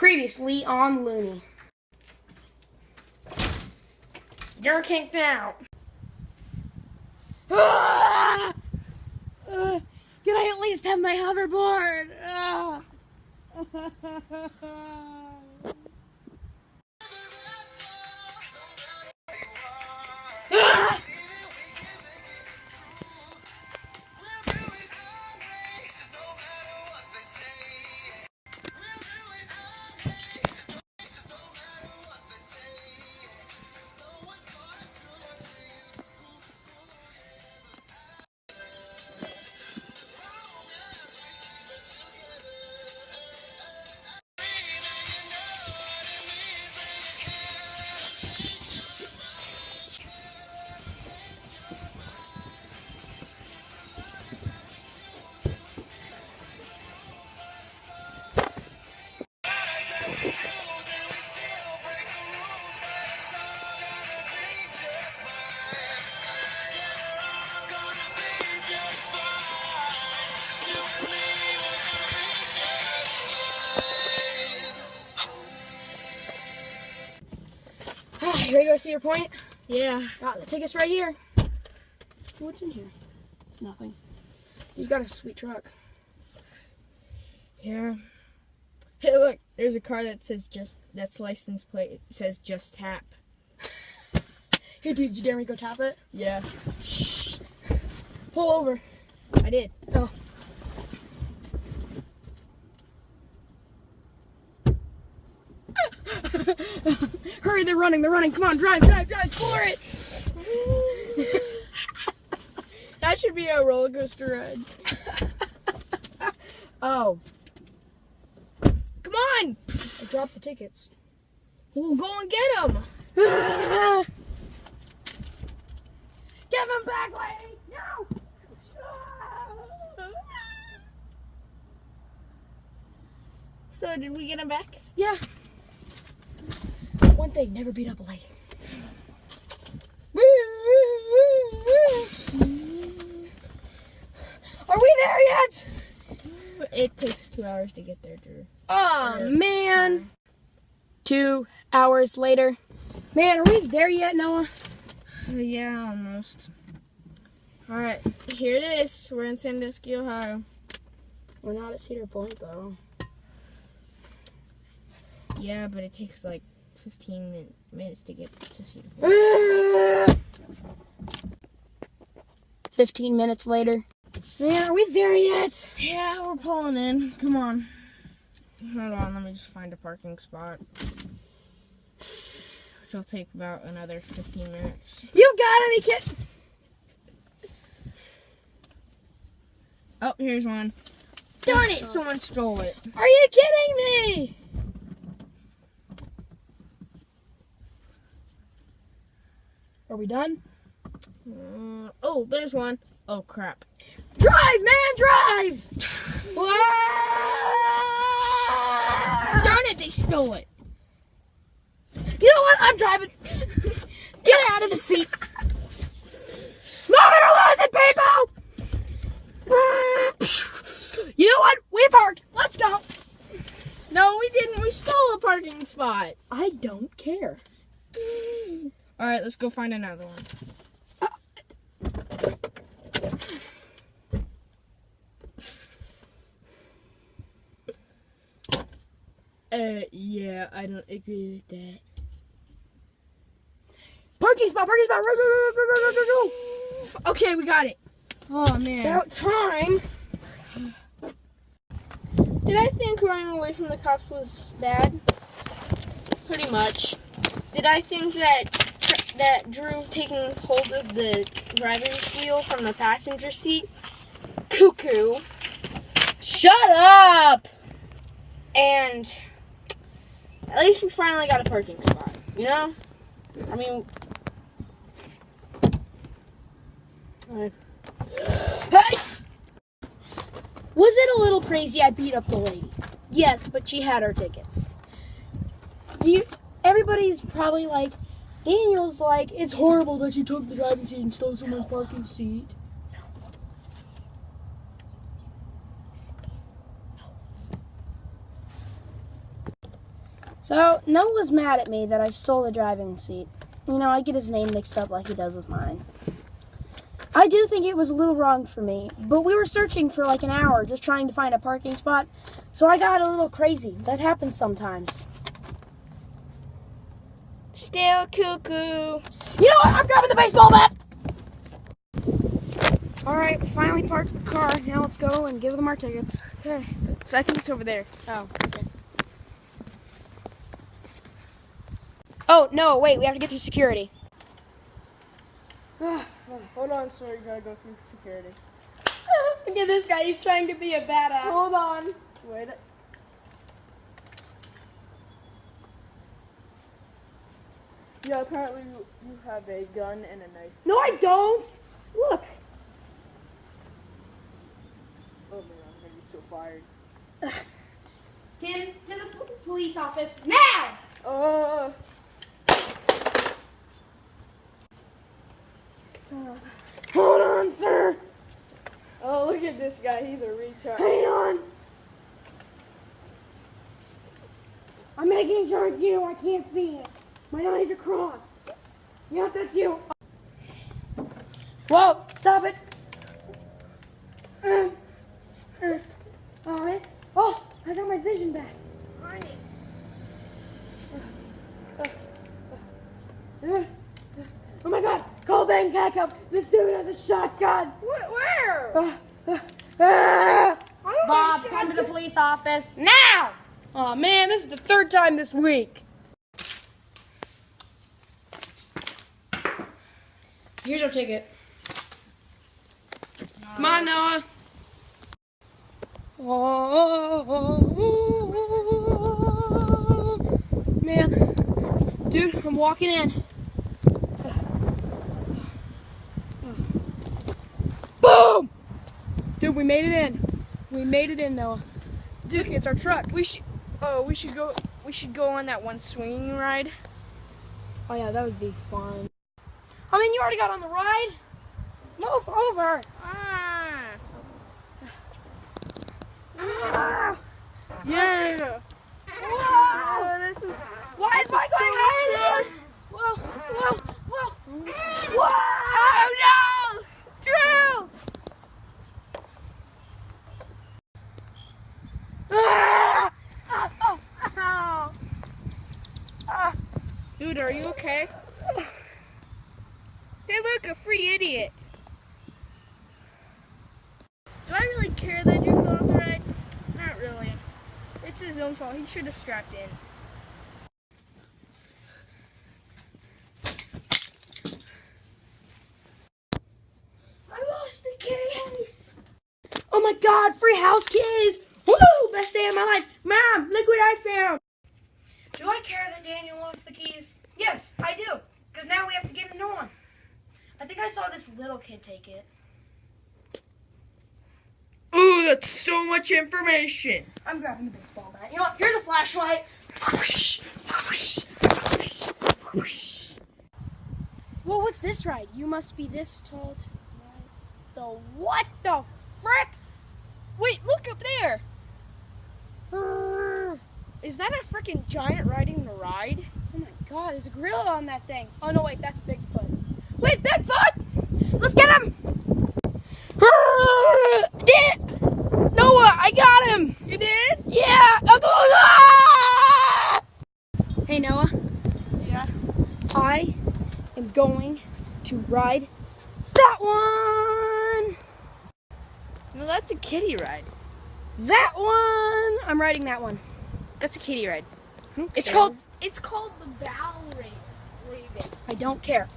Previously on Looney. You're kicked out. Can I at least have my hoverboard? Ah. ready to go Cedar Point? Yeah. Got the tickets right here. What's in here? Nothing. You got a sweet truck. Yeah. Hey, look. There's a car that says just. That's license plate. It says just tap. Hey, dude, you dare me go tap it? Yeah. Shh. Pull over. I did. Oh. Hurry, they're running, they're running. Come on, drive, drive, drive, floor it. That should be a roller coaster ride. Oh, Come on. I dropped the tickets. We'll go and get them. Give them back, lady! No! So did we get them back? Yeah. One thing, never beat up a lady. Are we there yet? It takes two hours to get there, Drew. Oh man. Two hours later. Man, are we there yet, Noah? Uh, yeah, almost. All right, here it is. We're in Sandusky, Ohio. We're not at Cedar Point though. Yeah, but it takes like 15 min- minutes to get to Cedar Point. Fifteen minutes later. Man, are we there yet? Yeah, we're pulling in. Come on. Hold on, let me just find a parking spot. Which will take about another 15 minutes. You gotta be kidding! Oh, here's one. Darn it, someone stole it. Are you kidding me? We done? Uh, oh, there's one. Oh, crap. Drive, man, drive! Darn it, they stole it. You know what? I'm driving. Get out of the seat. Move it or lose it, people! You know what? We parked. Let's go. No, we didn't. We stole a parking spot. I don't care. All right, let's go find another one. Uh, yeah, I don't agree with that. Parking spot, parking spot. Go, go, go, go, go, go, go. Okay, we got it. Oh man. About time. Did I think running away from the cops was bad? Pretty much. Did I think that that Drew taking hold of the driver's wheel from the passenger seat? Cuckoo. Shut up. And at least we finally got a parking spot. You know? I mean, I- Was it a little crazy I beat up the lady? Yes, but she had her tickets. Do you, everybody's probably like, Daniel's like, it's horrible that you took the driving seat and stole someone's parking seat. So Noah's mad at me that I stole the driving seat. You know, I get his name mixed up like he does with mine. I do think it was a little wrong for me, but we were searching for like an hour just trying to find a parking spot, so I got a little crazy. That happens sometimes. Still cuckoo. You know what? I'm grabbing the baseball bat! Alright, we finally parked the car. Now let's go and give them our tickets. Okay. I think it's over there. Oh, okay. Oh, no, wait, we have to get through security. Hold on, sir. You gotta go through security. Look at this guy, he's trying to be a badass. Hold on. Wait. Yeah, apparently you, you have a gun and a knife. No, I don't! Look! Oh man, I'm gonna be so fired. Tim, to the police office, now! Uh. Hold on, sir! Oh, look at this guy. He's a retard. Hang on! I'm making sure it's you, I can't see it. My eyes are crossed. Yeah, that's you. Whoa, stop it! Uh, uh, all right. Oh, I got my vision back. Uh, Oh my god, call Bang Backup! This dude has a shotgun! Wh- Where? Uh, Bob, come to the police office now! Oh man, this is the third time this week. Here's our ticket. Come on, Noah. Oh, man. Dude, I'm walking in. Boom! Dude, we made it in. We made it in, Noah. Dude, it's our truck. We should. Oh, we should go. We should go on that one swinging ride. Oh yeah, that would be fun. I mean, you already got on the ride. Move over. Ah. Ah. Yeah. Whoa! Oh, this is. Why is my so going higher? cute. Whoa! Whoa! Whoa! Whoa! Oh no! Drew! Ah! Dude, are you okay? Hey, look, a free idiot. Do I really care that Drew fell off the ride? Not really. It's his own fault. He should have strapped in. I lost the keys. Oh my God! Free house keys! Woo! Best day of my life. Mom, look what I found. Do I care that Daniel lost the keys? Yes, I do. Because now we have to get a new one. I think I saw this little kid take it. That's so much information. I'm grabbing the baseball bat. You know what? Here's a flashlight. Well, what's this ride? You must be this tall the what the frick? Wait, look up there. Is that a freaking giant riding the ride? Oh my god, there's a gorilla on that thing. Oh no, wait, that's Bigfoot. Wait, Bigfoot! Let's get him! Yeah! Noah, I got him! You did? Yeah! Hey Noah, Yeah. I am going to ride that one! No, that's a kitty ride. That one! I'm riding that one. That's a kitty ride. It's called. It's called the Bow Raven. Raven. I don't care.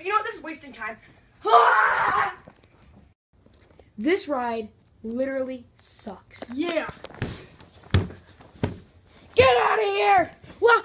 You know what? This is wasting time. This ride literally sucks. Yeah. Here! Well,